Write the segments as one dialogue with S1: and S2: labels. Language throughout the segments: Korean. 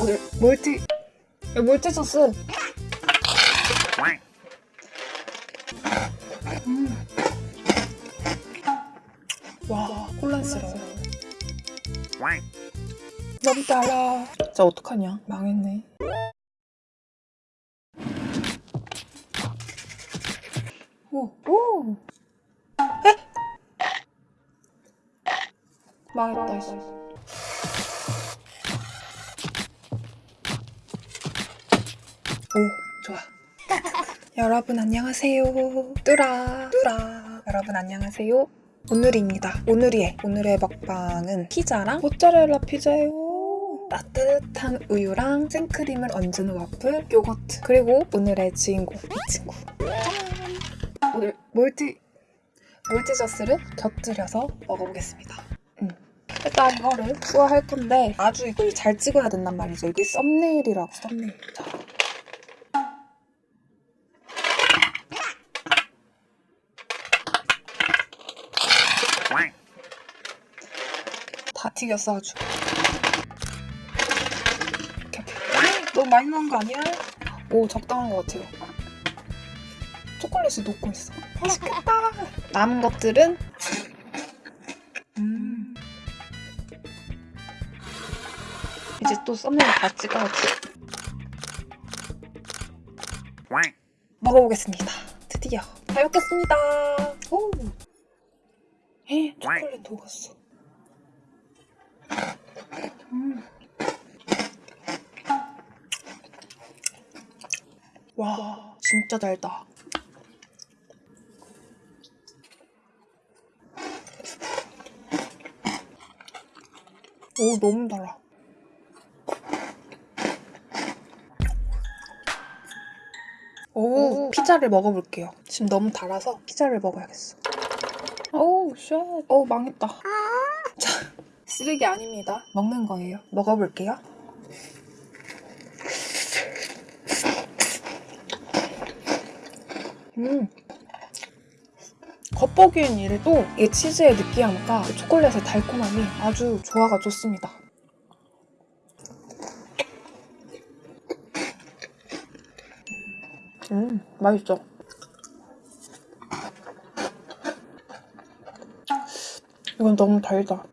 S1: 오늘 멀티 야, 멀티 소스 음. 와 혼란스러워 너무 달아 진짜 어떡하냐 망했네 오, 오. 에? 망했다 이씨. 오, 좋아. 여러분 안녕하세요. 뚜라, 뚜라. 여러분 안녕하세요. 오늘입니다. 오늘이의 오늘의 먹방은 피자랑 모짜렐라 피자예요. 따뜻한 우유랑 생크림을 얹은 와플, 요거트, 그리고 오늘의 주인공 이 친구. 짠! 오늘 몰티 몰티저스를 곁들여서 먹어보겠습니다. 음. 일단 이거를 투어할 건데 아주 이걸 잘 찍어야 된단 말이죠. 이게 썸네일이라고 썸네일. 자. 다 튀겼어 아주. 이렇게. 너무 많이 넣은 거 아니야? 오 적당한 것 같아요. 초콜릿을 녹고 있어. 맛있겠다. 남은 것들은 음. 이제 또 썸네일 다 찍어야지. 먹어보겠습니다. 드디어 잘 먹겠습니다. 오. 에 초콜릿 녹았어. 와 진짜 달다. 오 너무 달아. 오, 피자를 먹어볼게요. 지금 너무 달아서 피자를 먹어야겠어. 오우 shit. 오 망했다. 자 쓰레기 아닙니다. 먹는 거예요. 먹어볼게요. 음. 겉보기엔 이래도 이 치즈의 느끼함과 그 초콜릿의 달콤함이 아주 조화가 좋습니다. 음, 맛있어. 이건 너무 달다.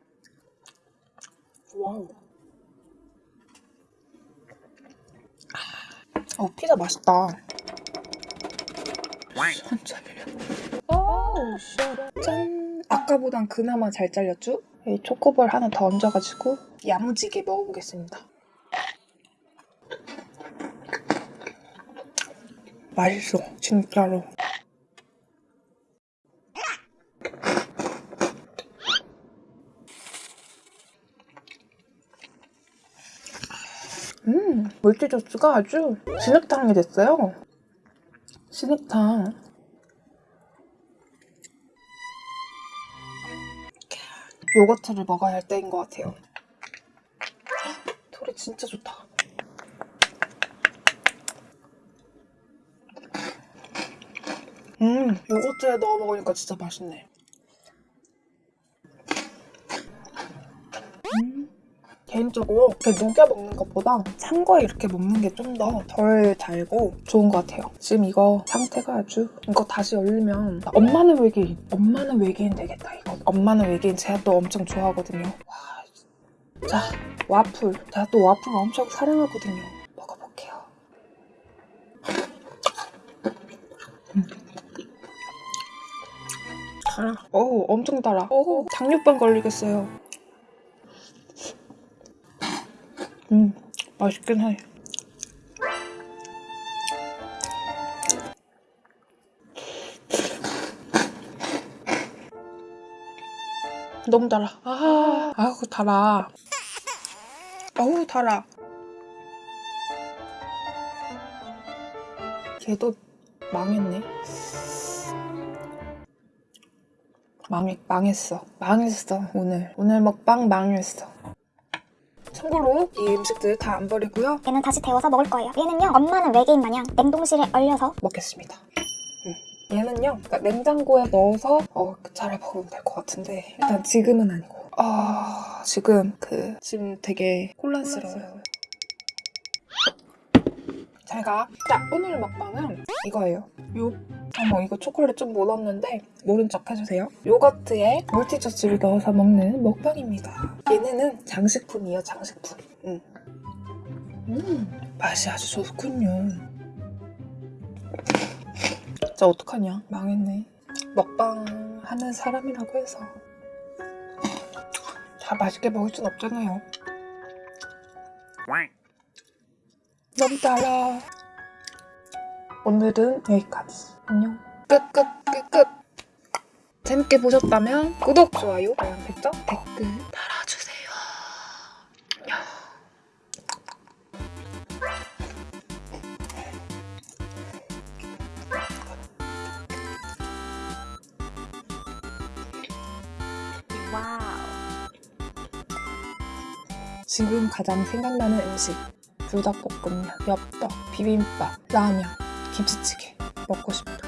S1: 와우. 어, 피자 맛있다. 천천히요. 오우, shit. 짠! 아까보단 그나마 잘 잘렸죠? 이 초코볼 하나 더 얹어가지고 야무지게 먹어보겠습니다. 맛있어, 진짜로. 음, 물티저스가 아주 진흙탕이 됐어요. 진흙탕. 요거트를 먹어야 할 때인 것 같아요. 소리 진짜 좋다. 음, 요거트에 넣어 먹으니까 진짜 맛있네. 개인적으로 이렇게 녹여 먹는 것보다 찬 거에 이렇게 먹는 게 좀 더 덜 달고 좋은 것 같아요. 지금 이거 상태가 아주 이거 다시 열리면 엄마는 외계인, 엄마는 외계인 되겠다 이거. 엄마는 외계인 제가 또 엄청 좋아하거든요. 와, 자 와플 제가 또 와플 엄청 사랑하거든요. 먹어볼게요. 음. 달아. 어우 엄청 달아. 어우 당뇨병 걸리겠어요. 음 맛있긴 해. 너무 달아. 아, 아우 달아. 어우 달아. 걔도 망했네. 망했, 망했어. 망했어, 오늘. 오늘 먹방 망했어. 참고로 이 음식들 다 안 버리고요.
S2: 얘는 다시 데워서 먹을 거예요. 얘는요, 엄마는 외계인 마냥 냉동실에 얼려서
S1: 먹겠습니다. 음. 얘는요, 그러니까 냉장고에 넣어서 어, 잘 먹으면 될 것 같은데 일단 지금은 아니고. 아 지금 그 지금 되게 혼란스러워요. 제가 자 오늘 먹방은 이거예요. 요 어머 이거 초콜릿 좀 묻었는데 모른 척 해주세요. 요거트에 몰티초치를 넣어서 먹는 먹방입니다. 얘네는 장식품이에요 장식품. 음. 음 맛이 아주 좋군요. 진짜 어떡하냐 망했네. 먹방 하는 사람이라고 해서 다 맛있게 먹을 순 없잖아요. 너무 달아. 오늘은 여기까지. 안녕. 끝, 끝, 끝, 끝. 재밌게 보셨다면 구독, 좋아요, 알람 설정, 댓글 달아주세요. 안녕.
S2: 와우.
S1: 지금 가장 생각나는 음식. 불닭볶음면, 엽떡, 비빔밥, 라면, 김치찌개. 먹고 싶어.